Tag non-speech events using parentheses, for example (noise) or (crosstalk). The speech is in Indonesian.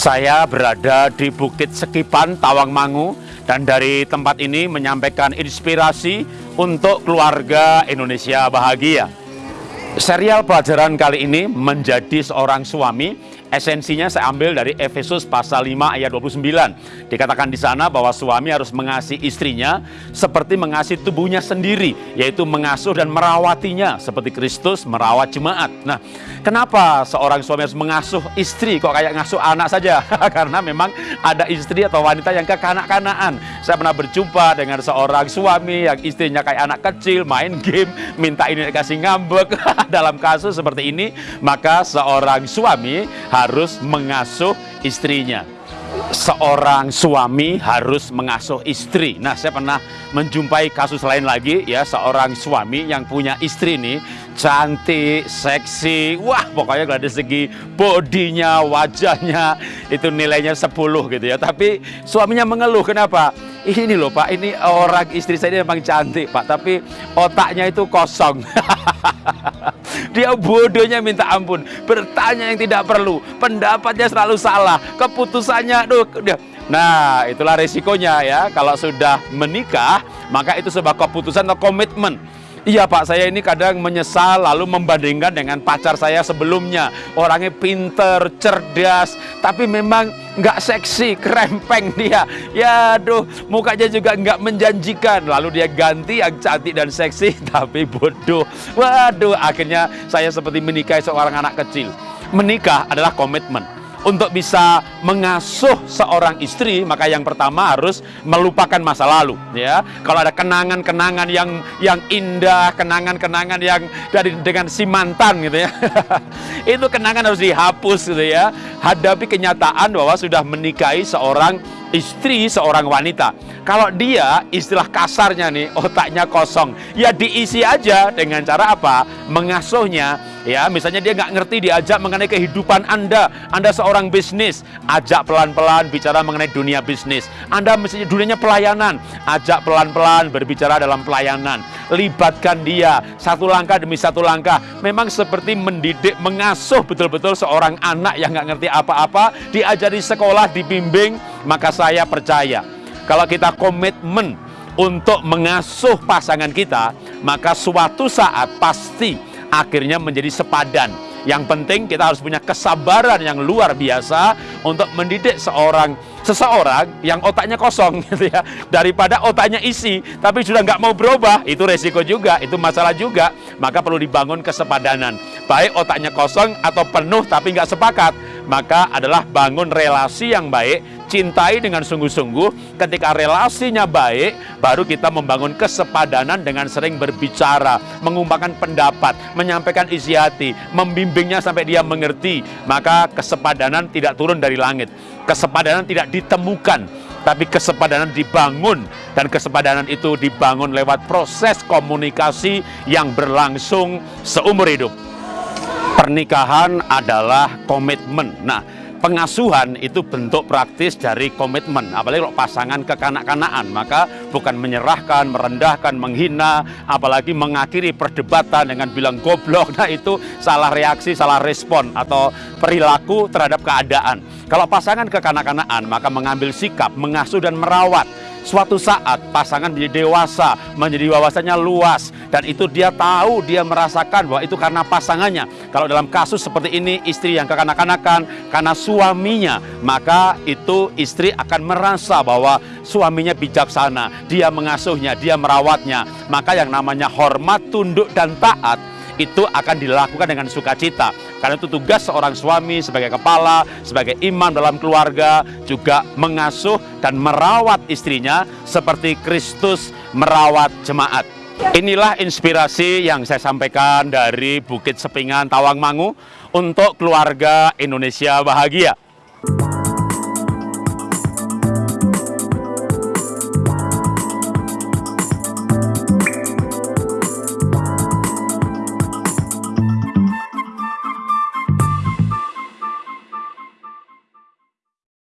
Saya berada di Bukit Sekipan, Tawangmangu, dan dari tempat ini menyampaikan inspirasi untuk keluarga Indonesia bahagia. Serial pelajaran kali ini menjadi seorang suami Esensinya saya ambil dari Efesus pasal 5 ayat 29. Dikatakan di sana bahwa suami harus mengasihi istrinya seperti mengasihi tubuhnya sendiri, yaitu mengasuh dan merawatinya seperti Kristus merawat jemaat. Nah, kenapa seorang suami harus mengasuh istri kok kayak ngasuh anak saja? (laughs) Karena memang ada istri atau wanita yang kekanak-kanaan. Saya pernah berjumpa dengan seorang suami yang istrinya kayak anak kecil, main game, minta ini dikasih ngambek. (laughs) (laughs) Dalam kasus seperti ini, maka seorang suami harus mengasuh istrinya. Seorang suami harus mengasuh istri. Nah, saya pernah menjumpai kasus lain lagi ya, seorang suami yang punya istri nih cantik, seksi, wah pokoknya dari segi bodinya, wajahnya itu nilainya 10 gitu ya. Tapi suaminya mengeluh kenapa? Ini loh Pak, ini orang istri saya ini memang cantik Pak, tapi otaknya itu kosong. (laughs) Dia bodohnya minta ampun, bertanya yang tidak perlu, pendapatnya selalu salah, keputusannya, aduh, Nah, itulah resikonya ya. Kalau sudah menikah, maka itu sebuah keputusan atau komitmen. Iya Pak, saya ini kadang menyesal lalu membandingkan dengan pacar saya sebelumnya. Orangnya pinter, cerdas, tapi memang nggak seksi, krempeng dia. Ya aduh, mukanya juga nggak menjanjikan. Lalu dia ganti yang cantik dan seksi, (laughs) tapi bodoh. Waduh, akhirnya saya seperti menikahi seorang anak kecil. Menikah adalah komitmen untuk bisa mengasuh seorang istri maka yang pertama harus melupakan masa lalu ya. Kalau ada kenangan-kenangan yang yang indah kenangan-kenangan yang dari dengan si mantan gitu ya. (laughs) Itu kenangan harus dihapus gitu ya. Hadapi kenyataan bahwa sudah menikahi seorang istri seorang wanita. Kalau dia istilah kasarnya nih otaknya kosong. Ya diisi aja dengan cara apa? Mengasuhnya ya misalnya dia nggak ngerti diajak mengenai kehidupan anda. Anda seorang bisnis ajak pelan-pelan bicara mengenai dunia bisnis. Anda misalnya dunianya pelayanan ajak pelan-pelan berbicara dalam pelayanan. Libatkan dia satu langkah demi satu langkah. Memang seperti mendidik mengasuh betul-betul seorang anak yang nggak ngerti apa-apa diajari sekolah dibimbing maka saya percaya kalau kita komitmen untuk mengasuh pasangan kita, maka suatu saat pasti akhirnya menjadi sepadan. Yang penting kita harus punya kesabaran yang luar biasa untuk mendidik seorang seseorang yang otaknya kosong (laughs) gitu ya daripada otaknya isi tapi sudah nggak mau berubah. Itu resiko juga itu masalah juga. Maka perlu dibangun kesepadanan. Baik otaknya kosong atau penuh tapi nggak sepakat maka adalah bangun relasi yang baik cintai dengan sungguh-sungguh, ketika relasinya baik, baru kita membangun kesepadanan dengan sering berbicara, mengungkapkan pendapat, menyampaikan isi hati, membimbingnya sampai dia mengerti, maka kesepadanan tidak turun dari langit. Kesepadanan tidak ditemukan, tapi kesepadanan dibangun dan kesepadanan itu dibangun lewat proses komunikasi yang berlangsung seumur hidup. Pernikahan adalah komitmen. Nah, pengasuhan itu bentuk praktis dari komitmen. Apalagi kalau pasangan kekanak-kanaan maka bukan menyerahkan, merendahkan, menghina apalagi mengakhiri perdebatan dengan bilang goblok. (laughs) Nah itu salah reaksi, salah respon atau perilaku terhadap keadaan. Kalau pasangan kekanak-kanaan maka mengambil sikap, mengasuh dan merawat. Suatu saat pasangan menjadi dewasa, menjadi wawasannya luas, dan itu dia tahu, dia merasakan bahwa itu karena pasangannya. Kalau dalam kasus seperti ini, istri yang kekanak-kanakan karena suaminya, maka itu istri akan merasa bahwa suaminya bijaksana, dia mengasuhnya, dia merawatnya. Maka yang namanya hormat, tunduk, dan taat itu akan dilakukan dengan sukacita. Karena itu tugas seorang suami sebagai kepala, sebagai imam dalam keluarga, juga mengasuh dan merawat istrinya seperti Kristus merawat jemaat. Inilah inspirasi yang saya sampaikan dari Bukit Sepingan, Tawangmangu untuk keluarga Indonesia bahagia.